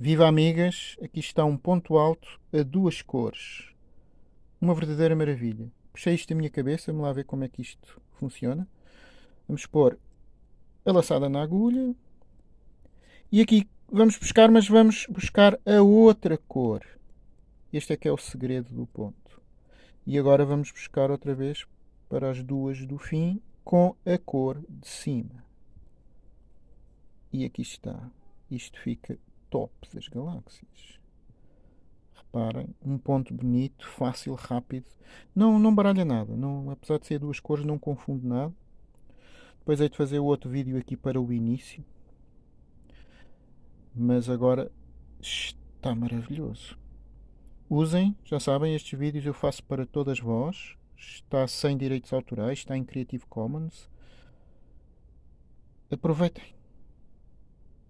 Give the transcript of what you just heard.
Viva amigas, aqui está um ponto alto a duas cores. Uma verdadeira maravilha. Puxei isto da minha cabeça, vamos lá ver como é que isto funciona. Vamos pôr a laçada na agulha. E aqui vamos buscar, mas vamos buscar a outra cor. Este é que é o segredo do ponto. E agora vamos buscar outra vez para as duas do fim com a cor de cima. E aqui está. Isto fica top das galáxias. Reparem, um ponto bonito, fácil, rápido. Não, não baralha nada. Não, apesar de ser duas cores, não confunde nada. Depois hei de fazer outro vídeo aqui para o início. Mas agora está maravilhoso. Usem, já sabem, estes vídeos eu faço para todas vós. Está sem direitos autorais, está em Creative Commons. Aproveitem.